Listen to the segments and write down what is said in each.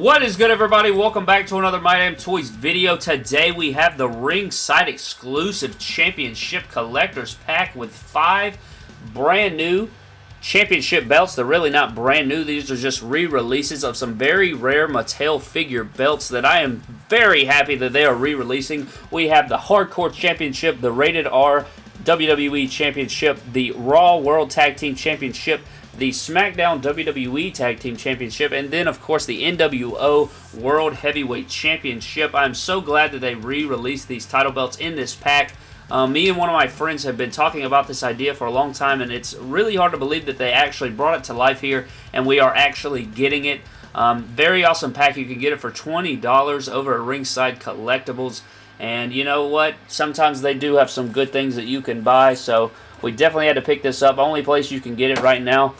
What is good everybody? Welcome back to another My Damn Toys video. Today we have the ringside exclusive championship collectors pack with five brand new championship belts. They're really not brand new. These are just re-releases of some very rare Mattel figure belts that I am very happy that they are re-releasing. We have the Hardcore Championship, the Rated R WWE Championship, the Raw World Tag Team Championship, the SmackDown WWE Tag Team Championship, and then, of course, the NWO World Heavyweight Championship. I'm so glad that they re-released these title belts in this pack. Um, me and one of my friends have been talking about this idea for a long time, and it's really hard to believe that they actually brought it to life here, and we are actually getting it. Um, very awesome pack. You can get it for $20 over at Ringside Collectibles. And you know what? Sometimes they do have some good things that you can buy, so we definitely had to pick this up. Only place you can get it right now.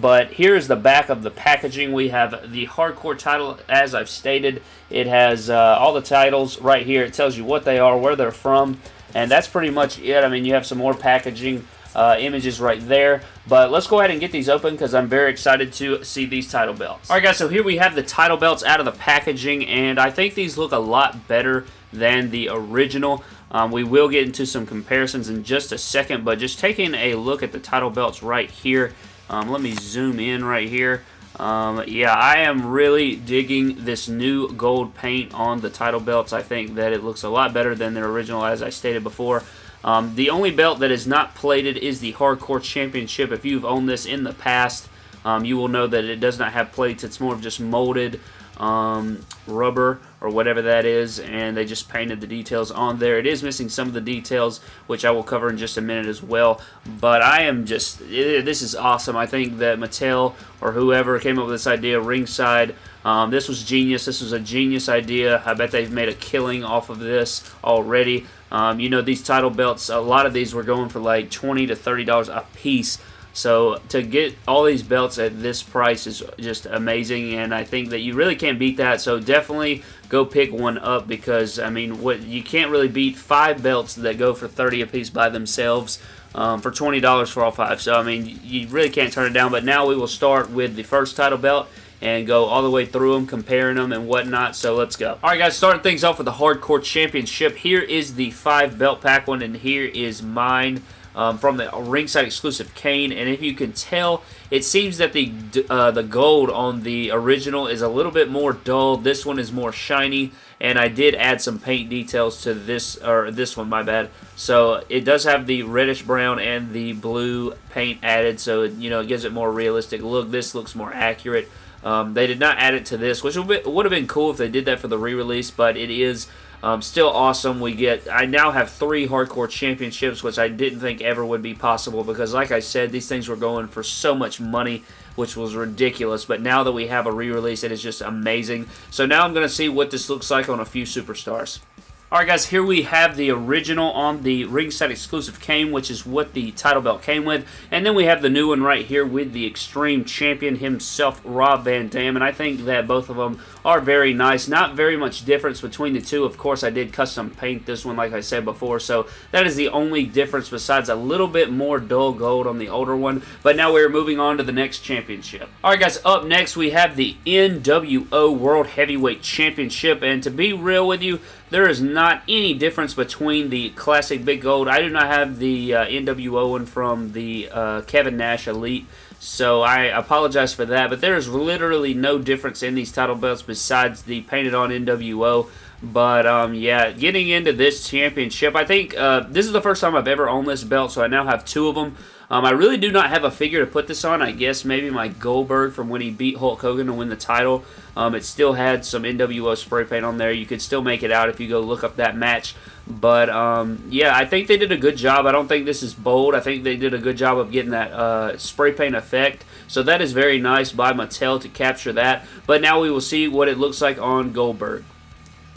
But here's the back of the packaging. We have the hardcore title, as I've stated. It has uh, all the titles right here. It tells you what they are, where they're from, and that's pretty much it. I mean, you have some more packaging uh, images right there. But let's go ahead and get these open because I'm very excited to see these title belts. Alright guys, so here we have the title belts out of the packaging, and I think these look a lot better than the original. Um, we will get into some comparisons in just a second, but just taking a look at the title belts right here. Um, let me zoom in right here. Um, yeah, I am really digging this new gold paint on the title belts. I think that it looks a lot better than the original, as I stated before. Um, the only belt that is not plated is the Hardcore Championship. If you've owned this in the past, um, you will know that it does not have plates. It's more of just molded um, rubber or whatever that is and they just painted the details on there. It is missing some of the details which I will cover in just a minute as well but I am just it, this is awesome. I think that Mattel or whoever came up with this idea ringside um, this was genius. This was a genius idea. I bet they've made a killing off of this already. Um, you know these title belts a lot of these were going for like 20 to $30 a piece so to get all these belts at this price is just amazing, and I think that you really can't beat that. So definitely go pick one up because I mean, what you can't really beat five belts that go for 30 a piece by themselves. Um, for $20 for all five. So, I mean, you really can't turn it down. But now we will start with the first title belt and go all the way through them, comparing them and whatnot. So let's go. All right, guys, starting things off with the Hardcore Championship. Here is the five belt pack one, and here is mine um, from the ringside exclusive Kane. And if you can tell, it seems that the uh, the gold on the original is a little bit more dull. This one is more shiny. And I did add some paint details to this, or this one, my bad. So it does have the reddish brown and the blue paint added, so you know it gives it more realistic look. This looks more accurate. Um, they did not add it to this, which would have been cool if they did that for the re-release, but it is um, still awesome. We get, I now have three hardcore championships, which I didn't think ever would be possible because, like I said, these things were going for so much money, which was ridiculous. But now that we have a re-release, it is just amazing. So now I'm going to see what this looks like on a few superstars. Alright guys, here we have the original on the ringside exclusive Kane, which is what the title belt came with. And then we have the new one right here with the Extreme Champion himself, Rob Van Dam. And I think that both of them are very nice. Not very much difference between the two. Of course, I did custom paint this one like I said before. So that is the only difference besides a little bit more dull gold on the older one. But now we're moving on to the next championship. Alright guys, up next we have the NWO World Heavyweight Championship. And to be real with you, there is not any difference between the classic Big Gold. I do not have the uh, NWO one from the uh, Kevin Nash Elite, so I apologize for that. But there is literally no difference in these title belts besides the painted on NWO. But, um, yeah, getting into this championship, I think uh, this is the first time I've ever owned this belt, so I now have two of them. Um, I really do not have a figure to put this on. I guess maybe my Goldberg from when he beat Hulk Hogan to win the title. Um, it still had some NWO spray paint on there. You could still make it out if you go look up that match. But, um, yeah, I think they did a good job. I don't think this is bold. I think they did a good job of getting that uh, spray paint effect. So that is very nice by Mattel to capture that. But now we will see what it looks like on Goldberg.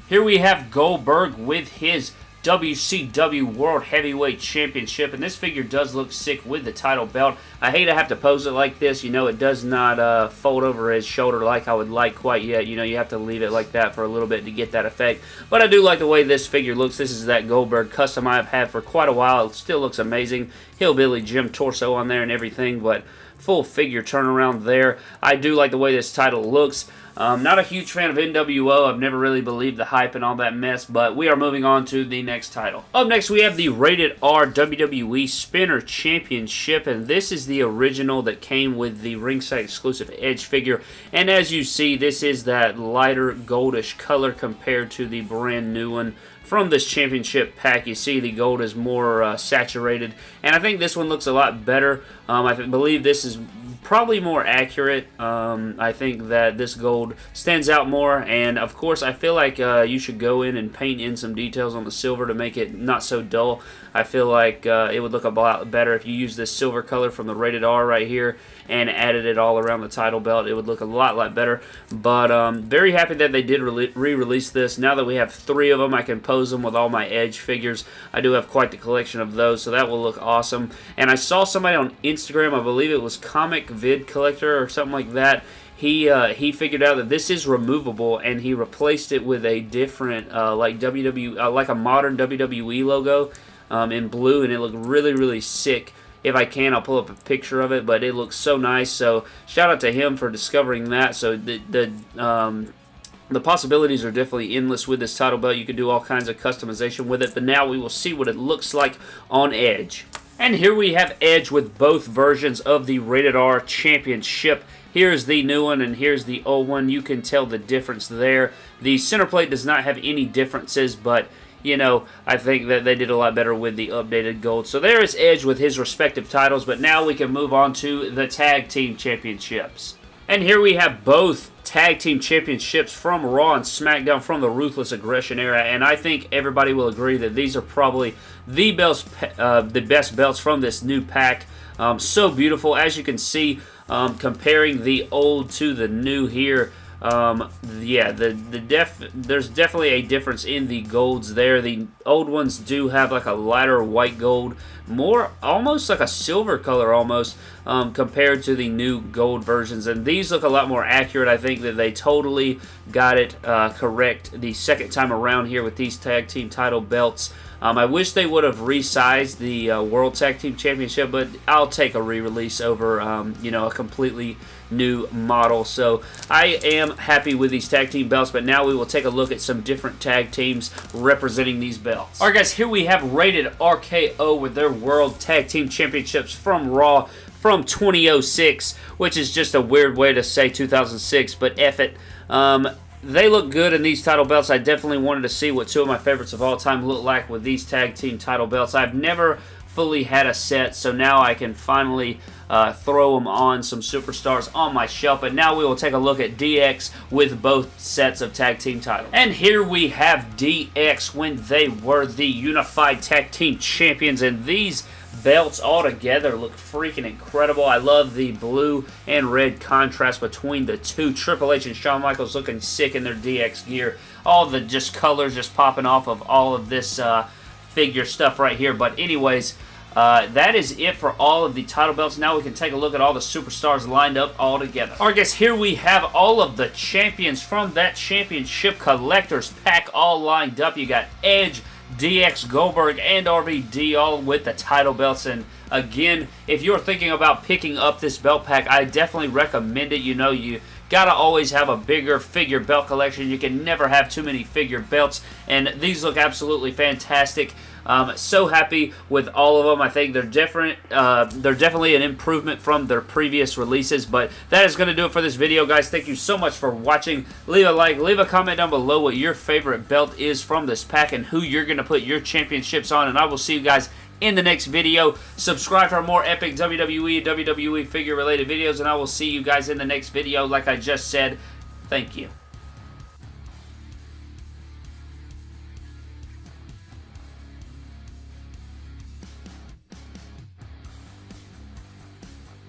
Here we have Goldberg with his WCW World Heavyweight Championship, and this figure does look sick with the title belt. I hate to have to pose it like this. You know, it does not uh, fold over his shoulder like I would like quite yet. You know, you have to leave it like that for a little bit to get that effect. But I do like the way this figure looks. This is that Goldberg custom I've had for quite a while. It still looks amazing. Hillbilly Jim torso on there and everything, but full figure turnaround there. I do like the way this title looks. Um, not a huge fan of NWO. I've never really believed the hype and all that mess, but we are moving on to the next title. Up next, we have the Rated R WWE Spinner Championship, and this is the original that came with the ringside exclusive Edge figure. And as you see, this is that lighter goldish color compared to the brand new one from this championship pack. You see the gold is more uh, saturated, and I think this one looks a lot better. Um, I believe this is probably more accurate. Um, I think that this gold stands out more, and of course, I feel like uh, you should go in and paint in some details on the silver to make it not so dull. I feel like uh, it would look a lot better if you use this silver color from the rated R right here and added it all around the title belt. It would look a lot, lot better. But um, very happy that they did re-release this. Now that we have three of them, I can pose them with all my Edge figures. I do have quite the collection of those, so that will look awesome. And I saw somebody on Instagram, I believe it was Comic Vid Collector or something like that, he uh, he figured out that this is removable and he replaced it with a different uh, like WWE uh, like a modern WWE logo um, in blue and it looked really really sick if I can I'll pull up a picture of it but it looks so nice so shout out to him for discovering that so the, the um, the possibilities are definitely endless with this title belt. You can do all kinds of customization with it, but now we will see what it looks like on Edge. And here we have Edge with both versions of the Rated R Championship. Here's the new one and here's the old one. You can tell the difference there. The center plate does not have any differences, but you know, I think that they did a lot better with the updated gold. So there is Edge with his respective titles, but now we can move on to the Tag Team Championships. And here we have both Tag Team Championships from Raw and SmackDown from the Ruthless Aggression era, and I think everybody will agree that these are probably the best, uh, the best belts from this new pack. Um, so beautiful, as you can see, um, comparing the old to the new here. Um, yeah, the the def there's definitely a difference in the golds there. The old ones do have like a lighter white gold, more almost like a silver color almost um, compared to the new gold versions. And these look a lot more accurate. I think that they totally got it uh, correct the second time around here with these tag team title belts. Um, I wish they would have resized the uh, World Tag Team Championship, but I'll take a re-release over, um, you know, a completely new model. So I am happy with these tag team belts, but now we will take a look at some different tag teams representing these belts. All right, guys, here we have Rated RKO with their World Tag Team Championships from Raw from 2006, which is just a weird way to say 2006, but F it. Um, they look good in these title belts. I definitely wanted to see what two of my favorites of all time look like with these tag team title belts. I've never fully had a set, so now I can finally uh, throw them on some superstars on my shelf. And now we will take a look at DX with both sets of tag team titles. And here we have DX when they were the Unified Tag Team Champions, and these belts all together look freaking incredible. I love the blue and red contrast between the two. Triple H and Shawn Michaels looking sick in their DX gear. All the just colors just popping off of all of this uh, figure stuff right here. But anyways, uh, that is it for all of the title belts. Now we can take a look at all the superstars lined up all together. Alright guys, here we have all of the champions from that championship collector's pack all lined up. You got Edge, DX Goldberg and RVD all with the title belts. And again, if you're thinking about picking up this belt pack, I definitely recommend it. You know, you gotta always have a bigger figure belt collection. You can never have too many figure belts. And these look absolutely fantastic. Um, so happy with all of them. I think they're different. Uh, they're definitely an improvement from their previous releases. But that is going to do it for this video, guys. Thank you so much for watching. Leave a like, leave a comment down below what your favorite belt is from this pack and who you're going to put your championships on. And I will see you guys in the next video. Subscribe for more epic WWE WWE figure related videos. And I will see you guys in the next video. Like I just said, thank you.